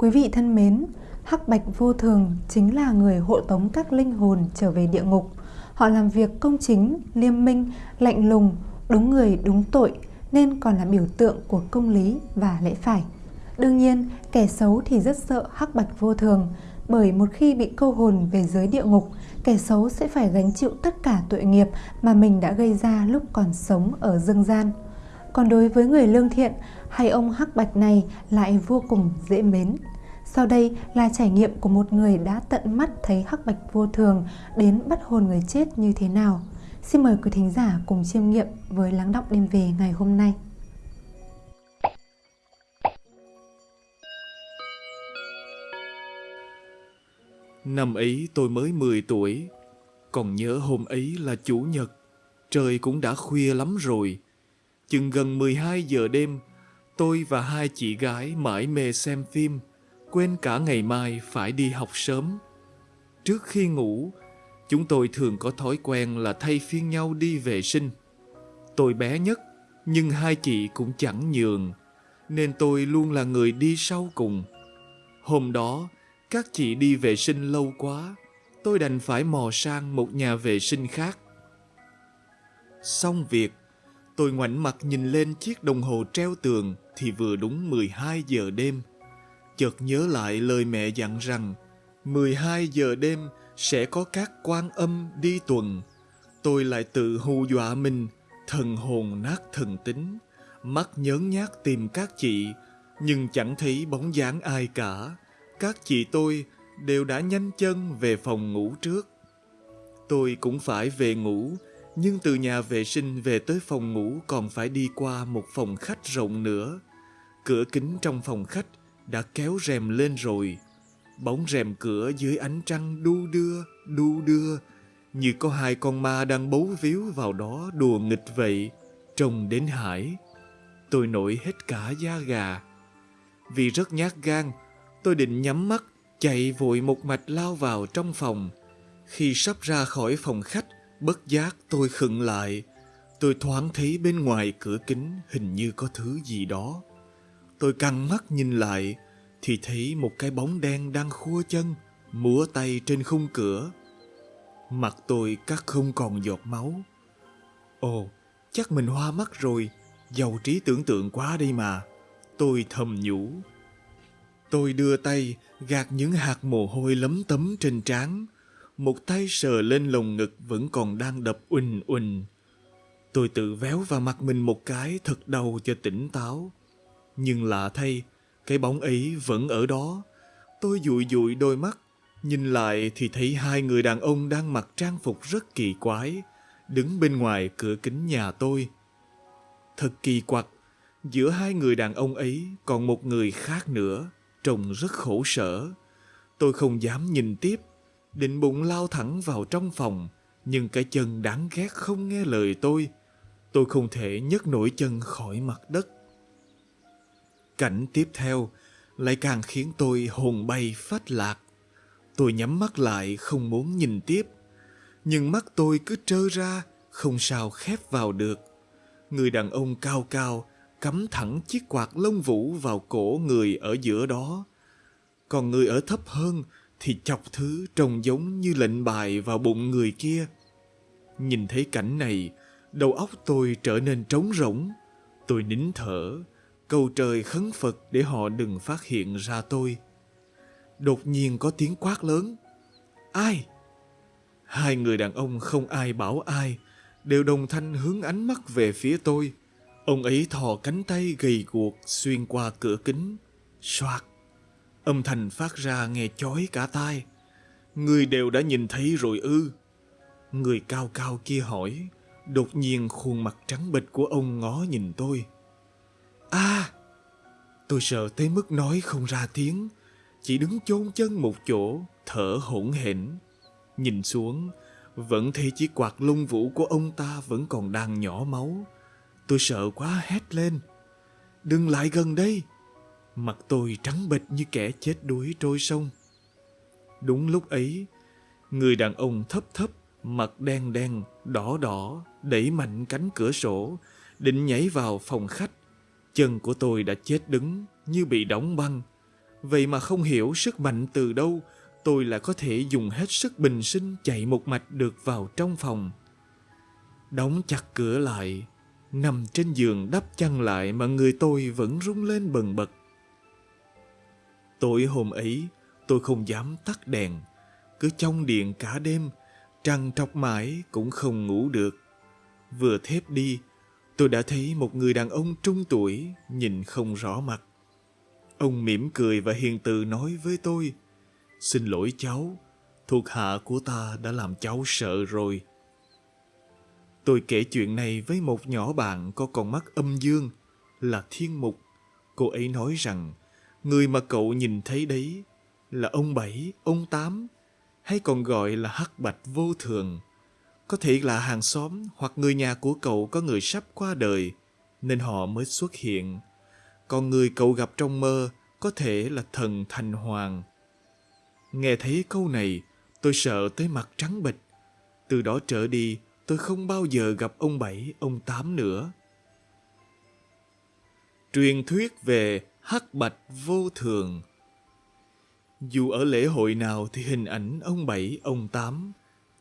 Quý vị thân mến, Hắc Bạch Vô Thường chính là người hộ tống các linh hồn trở về địa ngục. Họ làm việc công chính, liêm minh, lạnh lùng, đúng người đúng tội nên còn là biểu tượng của công lý và lẽ phải. Đương nhiên, kẻ xấu thì rất sợ Hắc Bạch Vô Thường, bởi một khi bị câu hồn về giới địa ngục, kẻ xấu sẽ phải gánh chịu tất cả tội nghiệp mà mình đã gây ra lúc còn sống ở dương gian. Còn đối với người lương thiện, hay ông Hắc Bạch này lại vô cùng dễ mến. Sau đây là trải nghiệm của một người đã tận mắt thấy Hắc Bạch vô thường đến bắt hồn người chết như thế nào. Xin mời quý thính giả cùng chiêm nghiệm với lắng động đêm về ngày hôm nay. Năm ấy tôi mới 10 tuổi, còn nhớ hôm ấy là Chủ nhật, trời cũng đã khuya lắm rồi. Chừng gần 12 giờ đêm, tôi và hai chị gái mãi mê xem phim, quên cả ngày mai phải đi học sớm. Trước khi ngủ, chúng tôi thường có thói quen là thay phiên nhau đi vệ sinh. Tôi bé nhất, nhưng hai chị cũng chẳng nhường, nên tôi luôn là người đi sau cùng. Hôm đó, các chị đi vệ sinh lâu quá, tôi đành phải mò sang một nhà vệ sinh khác. Xong việc, tôi ngoảnh mặt nhìn lên chiếc đồng hồ treo tường thì vừa đúng 12 giờ đêm. Chợt nhớ lại lời mẹ dặn rằng 12 giờ đêm sẽ có các quan âm đi tuần. Tôi lại tự hù dọa mình, thần hồn nát thần tính, mắt nhớn nhác tìm các chị, nhưng chẳng thấy bóng dáng ai cả các chị tôi đều đã nhanh chân về phòng ngủ trước. Tôi cũng phải về ngủ, nhưng từ nhà vệ sinh về tới phòng ngủ còn phải đi qua một phòng khách rộng nữa. Cửa kính trong phòng khách đã kéo rèm lên rồi. Bóng rèm cửa dưới ánh trăng đu đưa, đu đưa, như có hai con ma đang bấu víu vào đó đùa nghịch vậy, trông đến hải. Tôi nổi hết cả da gà. Vì rất nhát gan, Tôi định nhắm mắt, chạy vội một mạch lao vào trong phòng. Khi sắp ra khỏi phòng khách, bất giác tôi khựng lại. Tôi thoáng thấy bên ngoài cửa kính hình như có thứ gì đó. Tôi căng mắt nhìn lại, thì thấy một cái bóng đen đang khua chân, múa tay trên khung cửa. Mặt tôi cắt không còn giọt máu. Ồ, chắc mình hoa mắt rồi, giàu trí tưởng tượng quá đây mà. Tôi thầm nhủ. Tôi đưa tay gạt những hạt mồ hôi lấm tấm trên trán, một tay sờ lên lồng ngực vẫn còn đang đập uỳnh uỳnh. Tôi tự véo vào mặt mình một cái thật đau cho tỉnh táo. Nhưng lạ thay, cái bóng ấy vẫn ở đó. Tôi dụi dụi đôi mắt, nhìn lại thì thấy hai người đàn ông đang mặc trang phục rất kỳ quái, đứng bên ngoài cửa kính nhà tôi. Thật kỳ quặc, giữa hai người đàn ông ấy còn một người khác nữa trông rất khổ sở. Tôi không dám nhìn tiếp, định bụng lao thẳng vào trong phòng, nhưng cái chân đáng ghét không nghe lời tôi. Tôi không thể nhấc nổi chân khỏi mặt đất. Cảnh tiếp theo lại càng khiến tôi hồn bay phát lạc. Tôi nhắm mắt lại không muốn nhìn tiếp, nhưng mắt tôi cứ trơ ra, không sao khép vào được. Người đàn ông cao cao cắm thẳng chiếc quạt lông vũ vào cổ người ở giữa đó. Còn người ở thấp hơn thì chọc thứ trông giống như lệnh bài vào bụng người kia. Nhìn thấy cảnh này, đầu óc tôi trở nên trống rỗng. Tôi nín thở, cầu trời khấn Phật để họ đừng phát hiện ra tôi. Đột nhiên có tiếng quát lớn. Ai? Hai người đàn ông không ai bảo ai, đều đồng thanh hướng ánh mắt về phía tôi. Ông ấy thò cánh tay gầy guộc xuyên qua cửa kính. Soạt! Âm thanh phát ra nghe chói cả tai. Người đều đã nhìn thấy rồi ư. Người cao cao kia hỏi. Đột nhiên khuôn mặt trắng bệch của ông ngó nhìn tôi. À! Tôi sợ tới mức nói không ra tiếng. Chỉ đứng chôn chân một chỗ, thở hổn hển. Nhìn xuống, vẫn thấy chiếc quạt lông vũ của ông ta vẫn còn đang nhỏ máu. Tôi sợ quá hét lên. Đừng lại gần đây. Mặt tôi trắng bệch như kẻ chết đuối trôi sông. Đúng lúc ấy, người đàn ông thấp thấp, mặt đen đen, đỏ đỏ, đẩy mạnh cánh cửa sổ, định nhảy vào phòng khách. Chân của tôi đã chết đứng như bị đóng băng. Vậy mà không hiểu sức mạnh từ đâu, tôi lại có thể dùng hết sức bình sinh chạy một mạch được vào trong phòng. Đóng chặt cửa lại, nằm trên giường đắp chăn lại mà người tôi vẫn rung lên bần bật. Tối hôm ấy, tôi không dám tắt đèn, cứ trong điện cả đêm, trăng trọc mãi cũng không ngủ được. Vừa thép đi, tôi đã thấy một người đàn ông trung tuổi nhìn không rõ mặt. Ông mỉm cười và hiền từ nói với tôi, Xin lỗi cháu, thuộc hạ của ta đã làm cháu sợ rồi. Tôi kể chuyện này với một nhỏ bạn có con mắt âm dương, là thiên mục. Cô ấy nói rằng, người mà cậu nhìn thấy đấy là ông Bảy, ông Tám, hay còn gọi là hắc bạch vô thường. Có thể là hàng xóm hoặc người nhà của cậu có người sắp qua đời, nên họ mới xuất hiện. Còn người cậu gặp trong mơ có thể là thần thành hoàng. Nghe thấy câu này, tôi sợ tới mặt trắng bệch. Từ đó trở đi, tôi không bao giờ gặp ông Bảy, ông Tám nữa. Truyền thuyết về hắc bạch vô thường Dù ở lễ hội nào thì hình ảnh ông Bảy, ông Tám,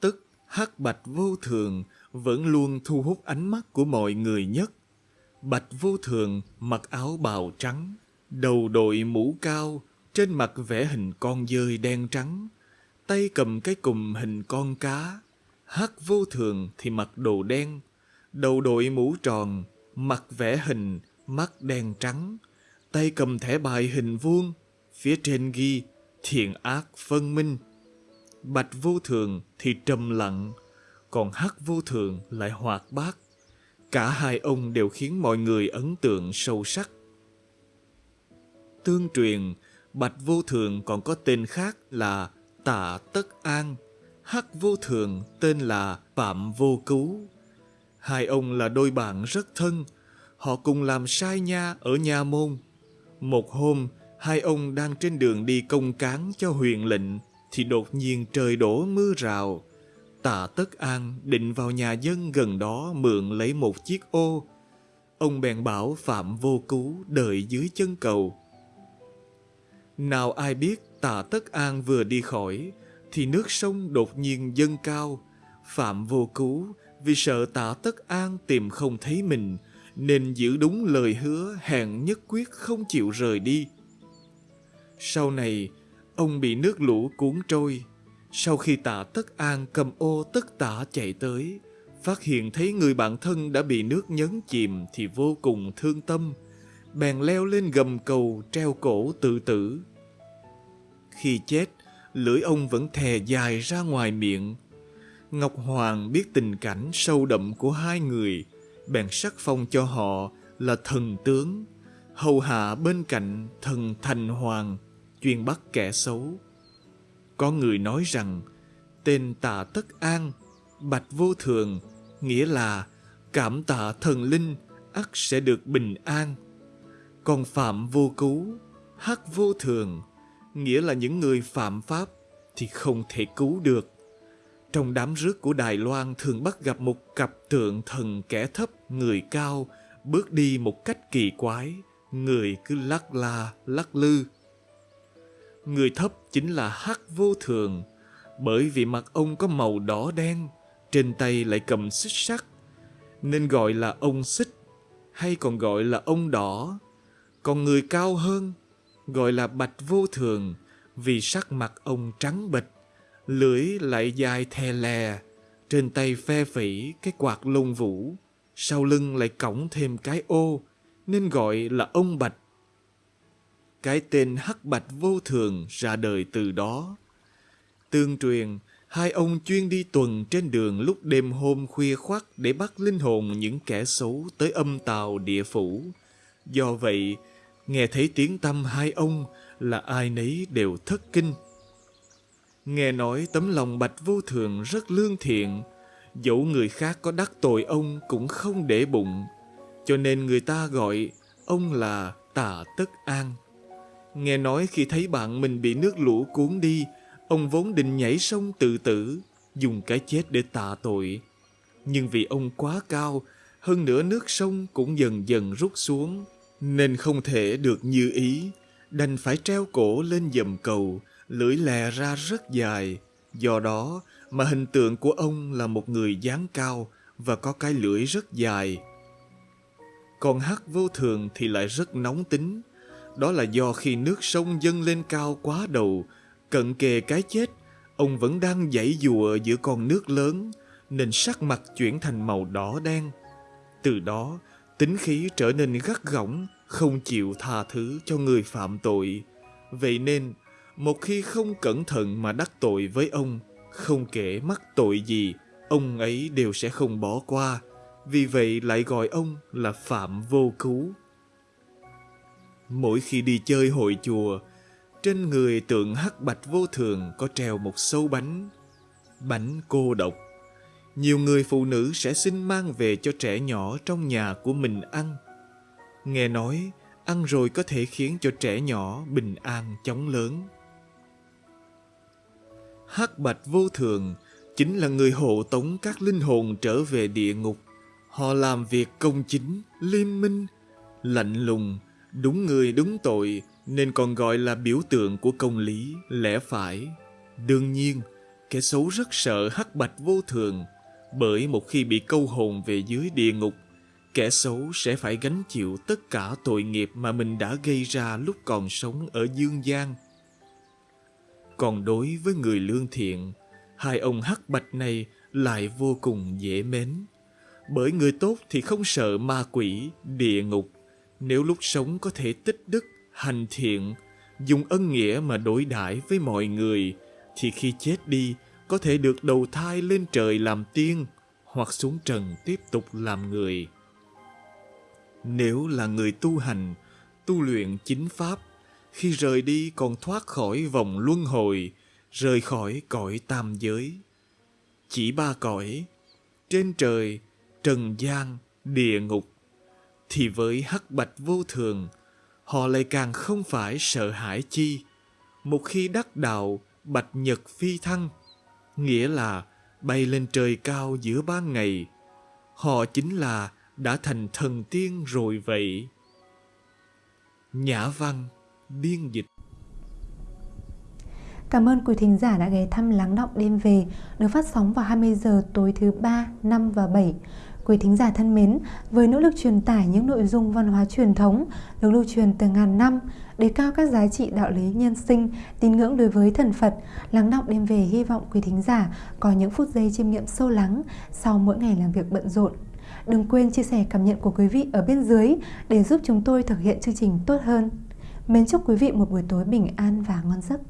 tức hắc bạch vô thường vẫn luôn thu hút ánh mắt của mọi người nhất. Bạch vô thường mặc áo bào trắng, đầu đội mũ cao, trên mặt vẽ hình con dơi đen trắng, tay cầm cái cùm hình con cá. Hắc vô thường thì mặc đồ đen, đầu đội mũ tròn, mặt vẽ hình, mắt đen trắng, tay cầm thẻ bài hình vuông, phía trên ghi thiện ác phân minh. Bạch vô thường thì trầm lặng, còn hắc vô thường lại hoạt bát. Cả hai ông đều khiến mọi người ấn tượng sâu sắc. Tương truyền, Bạch Vô Thường còn có tên khác là Tạ Tất An, Hắc Vô Thường tên là Phạm Vô Cứu. Hai ông là đôi bạn rất thân, họ cùng làm sai nha ở nhà môn. Một hôm, hai ông đang trên đường đi công cán cho huyền lệnh, thì đột nhiên trời đổ mưa rào. Tạ Tất An định vào nhà dân gần đó mượn lấy một chiếc ô. Ông bèn bảo Phạm Vô Cứu đợi dưới chân cầu. Nào ai biết tạ Tất An vừa đi khỏi, thì nước sông đột nhiên dâng cao. Phạm vô cứu vì sợ tạ Tất An tìm không thấy mình, nên giữ đúng lời hứa hẹn nhất quyết không chịu rời đi. Sau này, ông bị nước lũ cuốn trôi. Sau khi tạ Tất An cầm ô tất tả chạy tới, phát hiện thấy người bạn thân đã bị nước nhấn chìm thì vô cùng thương tâm, bèn leo lên gầm cầu treo cổ tự tử. Khi chết, lưỡi ông vẫn thè dài ra ngoài miệng. Ngọc Hoàng biết tình cảnh sâu đậm của hai người, bèn sắc phong cho họ là thần tướng, hầu hạ bên cạnh thần thành hoàng, chuyên bắt kẻ xấu. Có người nói rằng, tên tạ tất an, bạch vô thường, nghĩa là cảm tạ thần linh ắt sẽ được bình an. Còn phạm vô cứu, hắc vô thường, nghĩa là những người phạm pháp thì không thể cứu được. Trong đám rước của Đài Loan thường bắt gặp một cặp tượng thần kẻ thấp, người cao, bước đi một cách kỳ quái, người cứ lắc la, lắc lư. Người thấp chính là Hắc Vô Thường, bởi vì mặt ông có màu đỏ đen, trên tay lại cầm xích sắt, nên gọi là ông xích, hay còn gọi là ông đỏ. Còn người cao hơn gọi là bạch vô thường vì sắc mặt ông trắng bệch, lưỡi lại dài thè lè, trên tay phe phẩy cái quạt lông vũ, sau lưng lại cõng thêm cái ô, nên gọi là ông bạch. Cái tên hắc bạch vô thường ra đời từ đó. Tương truyền, hai ông chuyên đi tuần trên đường lúc đêm hôm khuya khoắt để bắt linh hồn những kẻ xấu tới âm tàu địa phủ. Do vậy, Nghe thấy tiếng tâm hai ông là ai nấy đều thất kinh. Nghe nói tấm lòng bạch vô thường rất lương thiện, dẫu người khác có đắc tội ông cũng không để bụng, cho nên người ta gọi ông là Tà Tất An. Nghe nói khi thấy bạn mình bị nước lũ cuốn đi, ông vốn định nhảy sông tự tử, dùng cái chết để tạ tội. Nhưng vì ông quá cao, hơn nữa nước sông cũng dần dần rút xuống, nên không thể được như ý, đành phải treo cổ lên dầm cầu, lưỡi lè ra rất dài. Do đó mà hình tượng của ông là một người dáng cao và có cái lưỡi rất dài. Còn hắc vô thường thì lại rất nóng tính. Đó là do khi nước sông dâng lên cao quá đầu, cận kề cái chết, ông vẫn đang dãy dùa giữa con nước lớn, nên sắc mặt chuyển thành màu đỏ đen. Từ đó, tính khí trở nên gắt gỏng, không chịu tha thứ cho người phạm tội. Vậy nên, một khi không cẩn thận mà đắc tội với ông, không kể mắc tội gì, ông ấy đều sẽ không bỏ qua. Vì vậy lại gọi ông là Phạm Vô Cứu. Mỗi khi đi chơi hội chùa, trên người tượng hắc bạch vô thường có treo một sâu bánh, bánh cô độc. Nhiều người phụ nữ sẽ xin mang về cho trẻ nhỏ trong nhà của mình ăn. Nghe nói, ăn rồi có thể khiến cho trẻ nhỏ bình an chóng lớn. Hắc bạch vô thường chính là người hộ tống các linh hồn trở về địa ngục. Họ làm việc công chính, liêm minh, lạnh lùng, đúng người đúng tội nên còn gọi là biểu tượng của công lý, lẽ phải. Đương nhiên, kẻ xấu rất sợ hắc bạch vô thường bởi một khi bị câu hồn về dưới địa ngục, kẻ xấu sẽ phải gánh chịu tất cả tội nghiệp mà mình đã gây ra lúc còn sống ở dương gian. Còn đối với người lương thiện, hai ông hắc bạch này lại vô cùng dễ mến. Bởi người tốt thì không sợ ma quỷ, địa ngục. Nếu lúc sống có thể tích đức, hành thiện, dùng ân nghĩa mà đối đãi với mọi người, thì khi chết đi có thể được đầu thai lên trời làm tiên hoặc xuống trần tiếp tục làm người. Nếu là người tu hành, tu luyện chính pháp, khi rời đi còn thoát khỏi vòng luân hồi, rời khỏi cõi tam giới. Chỉ ba cõi, trên trời, trần gian, địa ngục, thì với hắc bạch vô thường, họ lại càng không phải sợ hãi chi. Một khi đắc đạo, bạch nhật phi thăng, nghĩa là bay lên trời cao giữa ban ngày. Họ chính là đã thành thần tiên rồi vậy. Nhã văn, biên dịch Cảm ơn quý thính giả đã ghé thăm Lắng Động Đêm Về được phát sóng vào 20 giờ tối thứ 3, 5 và 7. Quý thính giả thân mến, với nỗ lực truyền tải những nội dung văn hóa truyền thống được lưu truyền từ ngàn năm, đề cao các giá trị đạo lý nhân sinh, tín ngưỡng đối với thần Phật, lắng động đêm về hy vọng quý thính giả có những phút giây chiêm nghiệm sâu lắng sau mỗi ngày làm việc bận rộn. Đừng quên chia sẻ cảm nhận của quý vị ở bên dưới để giúp chúng tôi thực hiện chương trình tốt hơn. Mến chúc quý vị một buổi tối bình an và ngon giấc.